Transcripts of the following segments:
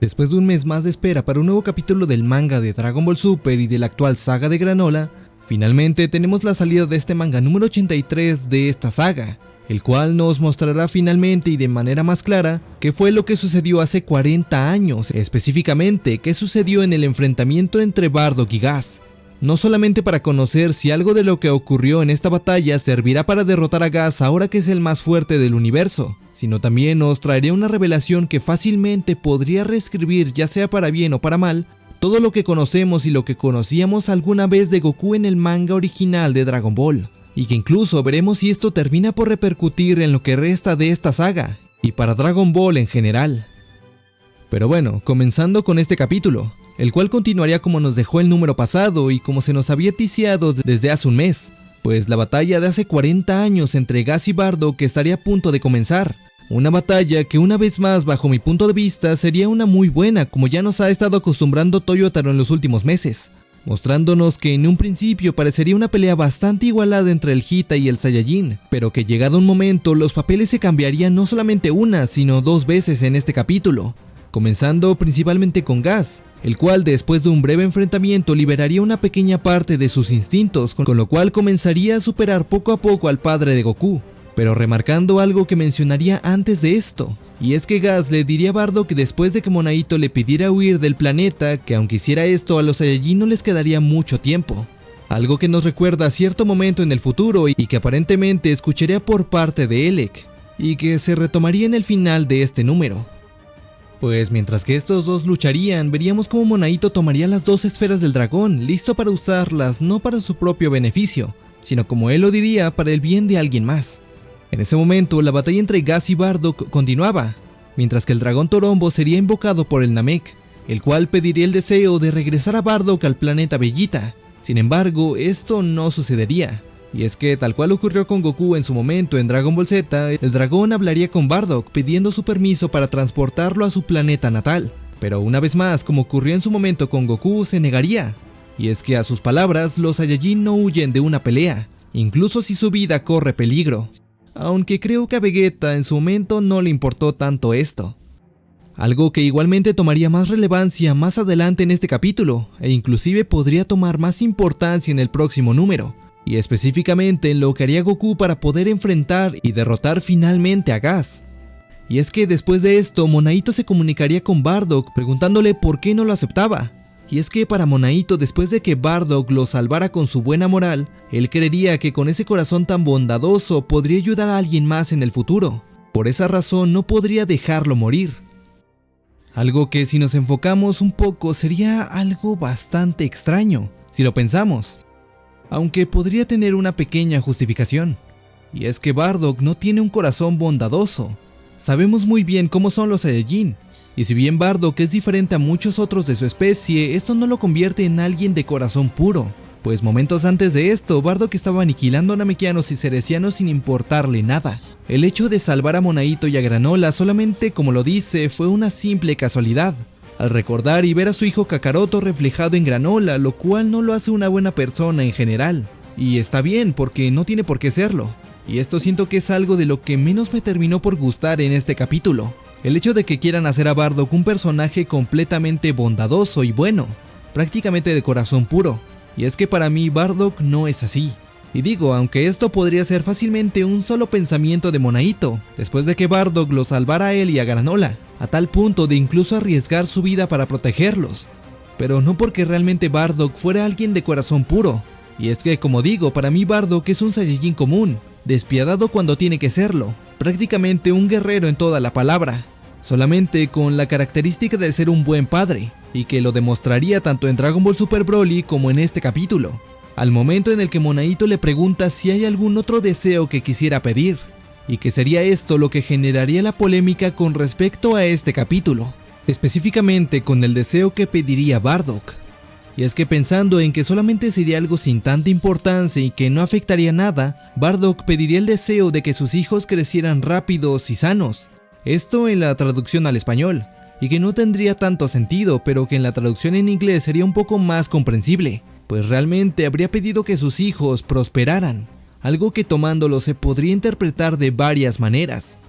Después de un mes más de espera para un nuevo capítulo del manga de Dragon Ball Super y de la actual saga de Granola, finalmente tenemos la salida de este manga número 83 de esta saga, el cual nos mostrará finalmente y de manera más clara qué fue lo que sucedió hace 40 años, específicamente qué sucedió en el enfrentamiento entre Bardock y Gas. No solamente para conocer si algo de lo que ocurrió en esta batalla servirá para derrotar a Gas ahora que es el más fuerte del universo, sino también nos traería una revelación que fácilmente podría reescribir ya sea para bien o para mal, todo lo que conocemos y lo que conocíamos alguna vez de Goku en el manga original de Dragon Ball, y que incluso veremos si esto termina por repercutir en lo que resta de esta saga, y para Dragon Ball en general. Pero bueno, comenzando con este capítulo, el cual continuaría como nos dejó el número pasado y como se nos había ticiado desde hace un mes, pues la batalla de hace 40 años entre Gas y Bardo que estaría a punto de comenzar, una batalla que una vez más bajo mi punto de vista sería una muy buena como ya nos ha estado acostumbrando Toyotaro en los últimos meses, mostrándonos que en un principio parecería una pelea bastante igualada entre el Hita y el Saiyajin, pero que llegado un momento los papeles se cambiarían no solamente una sino dos veces en este capítulo, comenzando principalmente con Gas, el cual después de un breve enfrentamiento liberaría una pequeña parte de sus instintos, con lo cual comenzaría a superar poco a poco al padre de Goku, pero remarcando algo que mencionaría antes de esto, y es que Gas le diría a Bardo que después de que Monaito le pidiera huir del planeta, que aunque hiciera esto a los Saiyajin no les quedaría mucho tiempo. Algo que nos recuerda a cierto momento en el futuro y que aparentemente escucharía por parte de Elec, y que se retomaría en el final de este número. Pues mientras que estos dos lucharían, veríamos cómo Monaito tomaría las dos esferas del dragón, listo para usarlas no para su propio beneficio, sino como él lo diría, para el bien de alguien más. En ese momento, la batalla entre Gas y Bardock continuaba, mientras que el dragón Torombo sería invocado por el Namek, el cual pediría el deseo de regresar a Bardock al planeta Bellita. Sin embargo, esto no sucedería, y es que tal cual ocurrió con Goku en su momento en Dragon Ball Z, el dragón hablaría con Bardock pidiendo su permiso para transportarlo a su planeta natal. Pero una vez más, como ocurrió en su momento con Goku, se negaría. Y es que a sus palabras, los Saiyajin no huyen de una pelea, incluso si su vida corre peligro aunque creo que a Vegeta en su momento no le importó tanto esto. Algo que igualmente tomaría más relevancia más adelante en este capítulo, e inclusive podría tomar más importancia en el próximo número, y específicamente en lo que haría Goku para poder enfrentar y derrotar finalmente a Gas. Y es que después de esto, Monaito se comunicaría con Bardock preguntándole por qué no lo aceptaba, y es que para Monaito, después de que Bardock lo salvara con su buena moral, él creería que con ese corazón tan bondadoso podría ayudar a alguien más en el futuro. Por esa razón no podría dejarlo morir. Algo que si nos enfocamos un poco sería algo bastante extraño, si lo pensamos. Aunque podría tener una pequeña justificación. Y es que Bardock no tiene un corazón bondadoso. Sabemos muy bien cómo son los Saiyajin, y si bien Bardock es diferente a muchos otros de su especie, esto no lo convierte en alguien de corazón puro. Pues momentos antes de esto, Bardock estaba aniquilando a namekianos y cerecianos sin importarle nada. El hecho de salvar a Monaito y a Granola solamente, como lo dice, fue una simple casualidad. Al recordar y ver a su hijo Kakaroto reflejado en Granola, lo cual no lo hace una buena persona en general. Y está bien, porque no tiene por qué serlo. Y esto siento que es algo de lo que menos me terminó por gustar en este capítulo. El hecho de que quieran hacer a Bardock un personaje completamente bondadoso y bueno, prácticamente de corazón puro. Y es que para mí Bardock no es así. Y digo, aunque esto podría ser fácilmente un solo pensamiento de Monaito, después de que Bardock lo salvara a él y a Granola, a tal punto de incluso arriesgar su vida para protegerlos. Pero no porque realmente Bardock fuera alguien de corazón puro. Y es que, como digo, para mí Bardock es un Saiyajin común, despiadado cuando tiene que serlo, prácticamente un guerrero en toda la palabra, solamente con la característica de ser un buen padre, y que lo demostraría tanto en Dragon Ball Super Broly como en este capítulo, al momento en el que Monaito le pregunta si hay algún otro deseo que quisiera pedir, y que sería esto lo que generaría la polémica con respecto a este capítulo, específicamente con el deseo que pediría Bardock. Y es que pensando en que solamente sería algo sin tanta importancia y que no afectaría nada, Bardock pediría el deseo de que sus hijos crecieran rápidos y sanos. Esto en la traducción al español, y que no tendría tanto sentido, pero que en la traducción en inglés sería un poco más comprensible, pues realmente habría pedido que sus hijos prosperaran, algo que tomándolo se podría interpretar de varias maneras.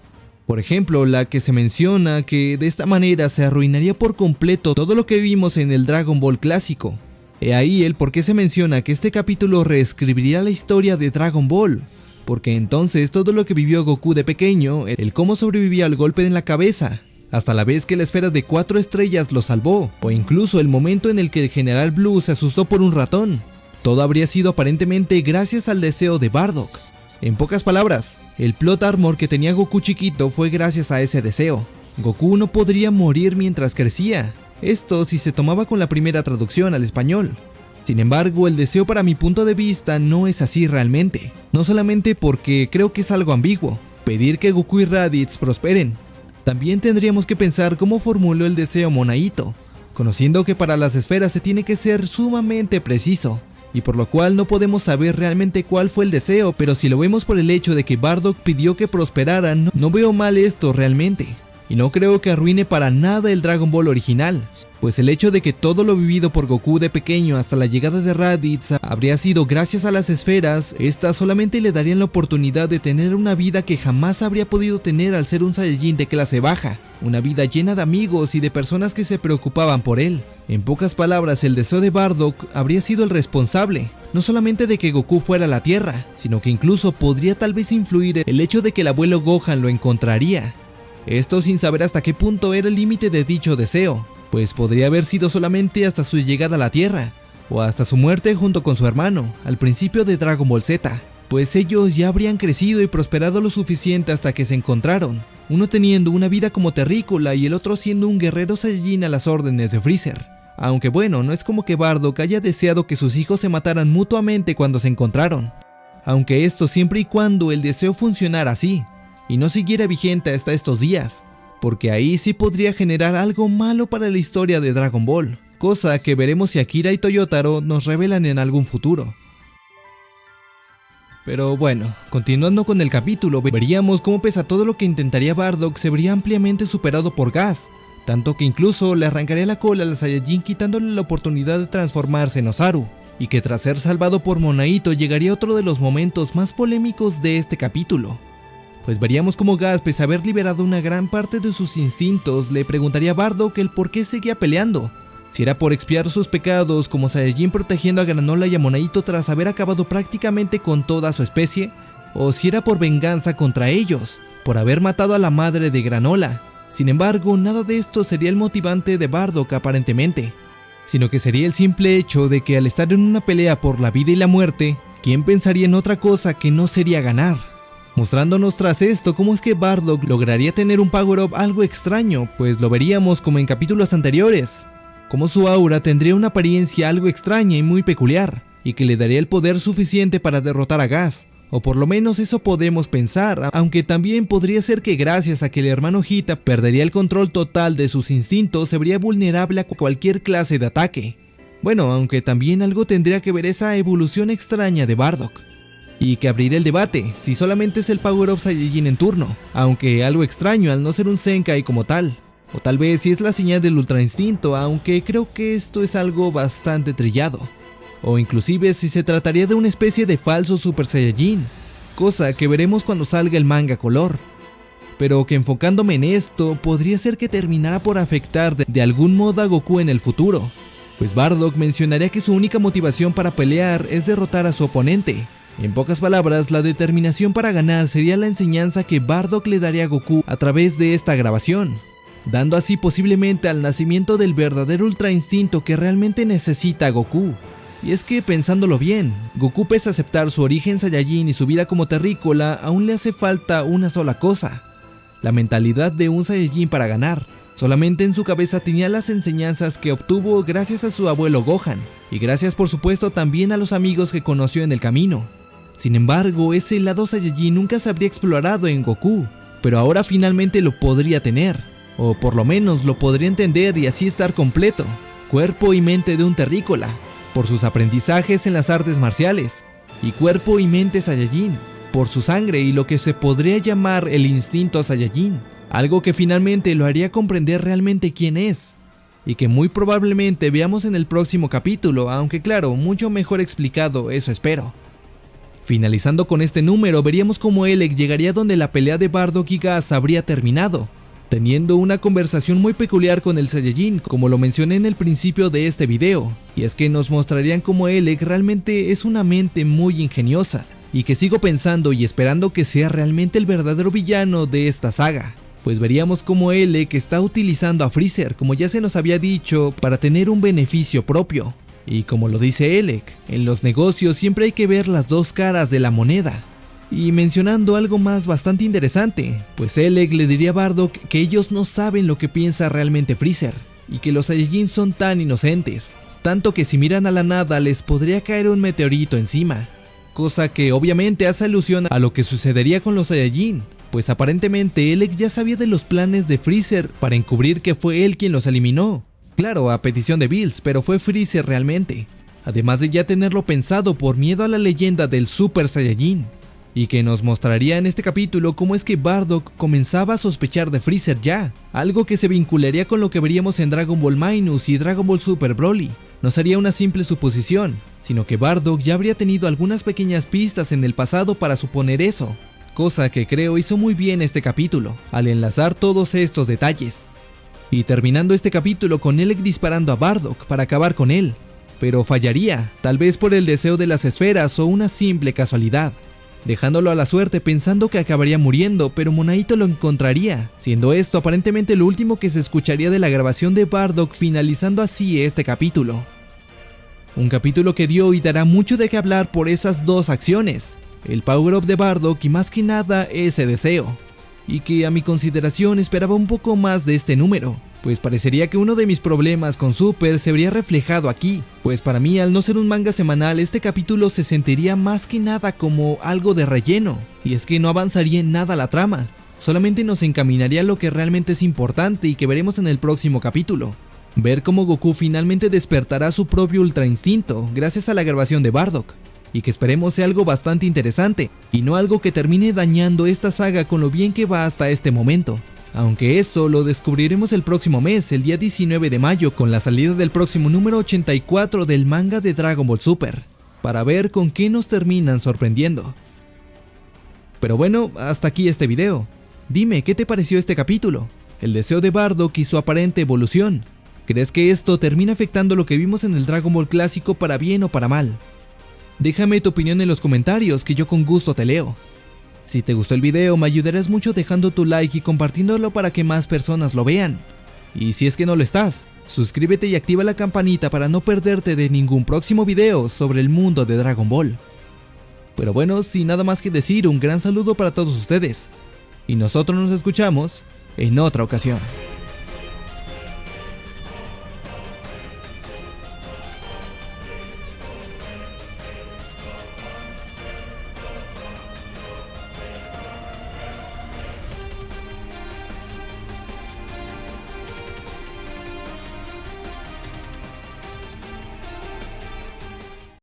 Por ejemplo, la que se menciona que de esta manera se arruinaría por completo todo lo que vimos en el Dragon Ball clásico. He ahí el por qué se menciona que este capítulo reescribiría la historia de Dragon Ball, porque entonces todo lo que vivió Goku de pequeño, el cómo sobrevivía al golpe en la cabeza, hasta la vez que la esfera de cuatro estrellas lo salvó, o incluso el momento en el que el General Blue se asustó por un ratón, todo habría sido aparentemente gracias al deseo de Bardock. En pocas palabras, el plot armor que tenía Goku chiquito fue gracias a ese deseo. Goku no podría morir mientras crecía, esto si se tomaba con la primera traducción al español. Sin embargo, el deseo para mi punto de vista no es así realmente. No solamente porque creo que es algo ambiguo, pedir que Goku y Raditz prosperen. También tendríamos que pensar cómo formuló el deseo Monaito, conociendo que para las esferas se tiene que ser sumamente preciso, y por lo cual no podemos saber realmente cuál fue el deseo, pero si lo vemos por el hecho de que Bardock pidió que prosperaran, no veo mal esto realmente y no creo que arruine para nada el Dragon Ball original, pues el hecho de que todo lo vivido por Goku de pequeño hasta la llegada de Raditz habría sido gracias a las esferas, estas solamente le darían la oportunidad de tener una vida que jamás habría podido tener al ser un Saiyajin de clase baja, una vida llena de amigos y de personas que se preocupaban por él. En pocas palabras, el deseo de Bardock habría sido el responsable, no solamente de que Goku fuera a la Tierra, sino que incluso podría tal vez influir el hecho de que el abuelo Gohan lo encontraría, esto sin saber hasta qué punto era el límite de dicho deseo, pues podría haber sido solamente hasta su llegada a la Tierra, o hasta su muerte junto con su hermano, al principio de Dragon Ball Z, pues ellos ya habrían crecido y prosperado lo suficiente hasta que se encontraron, uno teniendo una vida como terrícola y el otro siendo un guerrero Saiyajin a las órdenes de Freezer. Aunque bueno, no es como que Bardock haya deseado que sus hijos se mataran mutuamente cuando se encontraron. Aunque esto siempre y cuando el deseo funcionara así, y no siguiera vigente hasta estos días, porque ahí sí podría generar algo malo para la historia de Dragon Ball, cosa que veremos si Akira y Toyotaro nos revelan en algún futuro. Pero bueno, continuando con el capítulo, veríamos cómo pese a todo lo que intentaría Bardock se vería ampliamente superado por Gas, tanto que incluso le arrancaría la cola al Saiyajin quitándole la oportunidad de transformarse en Osaru, y que tras ser salvado por Monaito llegaría otro de los momentos más polémicos de este capítulo, pues veríamos como Gas, pese a haber liberado una gran parte de sus instintos, le preguntaría a Bardock el por qué seguía peleando. Si era por expiar sus pecados como Saiyajin protegiendo a Granola y a Monaito tras haber acabado prácticamente con toda su especie, o si era por venganza contra ellos, por haber matado a la madre de Granola. Sin embargo, nada de esto sería el motivante de Bardock aparentemente, sino que sería el simple hecho de que al estar en una pelea por la vida y la muerte, ¿quién pensaría en otra cosa que no sería ganar? Mostrándonos tras esto cómo es que Bardock lograría tener un power-up algo extraño, pues lo veríamos como en capítulos anteriores, como su aura tendría una apariencia algo extraña y muy peculiar, y que le daría el poder suficiente para derrotar a Gas, o por lo menos eso podemos pensar, aunque también podría ser que gracias a que el hermano Hita perdería el control total de sus instintos se vería vulnerable a cualquier clase de ataque. Bueno, aunque también algo tendría que ver esa evolución extraña de Bardock y que abrirá el debate si solamente es el Power Up Saiyajin en turno, aunque algo extraño al no ser un Senkai como tal. O tal vez si es la señal del Ultra Instinto, aunque creo que esto es algo bastante trillado. O inclusive si se trataría de una especie de falso Super Saiyajin, cosa que veremos cuando salga el manga color. Pero que enfocándome en esto, podría ser que terminara por afectar de, de algún modo a Goku en el futuro, pues Bardock mencionaría que su única motivación para pelear es derrotar a su oponente, en pocas palabras, la determinación para ganar sería la enseñanza que Bardock le daría a Goku a través de esta grabación, dando así posiblemente al nacimiento del verdadero ultra instinto que realmente necesita Goku. Y es que pensándolo bien, Goku pese a aceptar su origen Saiyajin y su vida como terrícola, aún le hace falta una sola cosa, la mentalidad de un Saiyajin para ganar. Solamente en su cabeza tenía las enseñanzas que obtuvo gracias a su abuelo Gohan, y gracias por supuesto también a los amigos que conoció en el camino. Sin embargo, ese lado Saiyajin nunca se habría explorado en Goku, pero ahora finalmente lo podría tener, o por lo menos lo podría entender y así estar completo, cuerpo y mente de un terrícola, por sus aprendizajes en las artes marciales, y cuerpo y mente Saiyajin, por su sangre y lo que se podría llamar el instinto Saiyajin, algo que finalmente lo haría comprender realmente quién es, y que muy probablemente veamos en el próximo capítulo, aunque claro, mucho mejor explicado, eso espero. Finalizando con este número, veríamos cómo Elec llegaría donde la pelea de Bardock y Gas habría terminado, teniendo una conversación muy peculiar con el Saiyajin, como lo mencioné en el principio de este video, y es que nos mostrarían cómo Elec realmente es una mente muy ingeniosa, y que sigo pensando y esperando que sea realmente el verdadero villano de esta saga. Pues veríamos cómo Elec está utilizando a Freezer, como ya se nos había dicho, para tener un beneficio propio. Y como lo dice Elec, en los negocios siempre hay que ver las dos caras de la moneda. Y mencionando algo más bastante interesante, pues Elec le diría a Bardock que ellos no saben lo que piensa realmente Freezer, y que los Saiyajin son tan inocentes, tanto que si miran a la nada les podría caer un meteorito encima, cosa que obviamente hace alusión a lo que sucedería con los Saiyajin, pues aparentemente Elec ya sabía de los planes de Freezer para encubrir que fue él quien los eliminó. Claro, a petición de Bills, pero fue Freezer realmente. Además de ya tenerlo pensado por miedo a la leyenda del Super Saiyajin. Y que nos mostraría en este capítulo cómo es que Bardock comenzaba a sospechar de Freezer ya, algo que se vincularía con lo que veríamos en Dragon Ball Minus y Dragon Ball Super Broly. No sería una simple suposición, sino que Bardock ya habría tenido algunas pequeñas pistas en el pasado para suponer eso, cosa que creo hizo muy bien este capítulo, al enlazar todos estos detalles. Y terminando este capítulo con Elec disparando a Bardock para acabar con él, pero fallaría, tal vez por el deseo de las esferas o una simple casualidad, dejándolo a la suerte pensando que acabaría muriendo, pero Monaito lo encontraría, siendo esto aparentemente lo último que se escucharía de la grabación de Bardock finalizando así este capítulo. Un capítulo que dio y dará mucho de qué hablar por esas dos acciones, el power up de Bardock y más que nada ese deseo, y que a mi consideración esperaba un poco más de este número, pues parecería que uno de mis problemas con Super se vería reflejado aquí, pues para mí al no ser un manga semanal este capítulo se sentiría más que nada como algo de relleno, y es que no avanzaría en nada la trama, solamente nos encaminaría a lo que realmente es importante y que veremos en el próximo capítulo. Ver cómo Goku finalmente despertará su propio ultra instinto gracias a la grabación de Bardock, y que esperemos sea algo bastante interesante, y no algo que termine dañando esta saga con lo bien que va hasta este momento. Aunque eso lo descubriremos el próximo mes, el día 19 de mayo, con la salida del próximo número 84 del manga de Dragon Ball Super, para ver con qué nos terminan sorprendiendo. Pero bueno, hasta aquí este video. Dime, ¿qué te pareció este capítulo? El deseo de Bardock y su aparente evolución. ¿Crees que esto termina afectando lo que vimos en el Dragon Ball clásico para bien o para mal? Déjame tu opinión en los comentarios que yo con gusto te leo. Si te gustó el video me ayudarás mucho dejando tu like y compartiéndolo para que más personas lo vean. Y si es que no lo estás, suscríbete y activa la campanita para no perderte de ningún próximo video sobre el mundo de Dragon Ball. Pero bueno, sin nada más que decir, un gran saludo para todos ustedes. Y nosotros nos escuchamos en otra ocasión.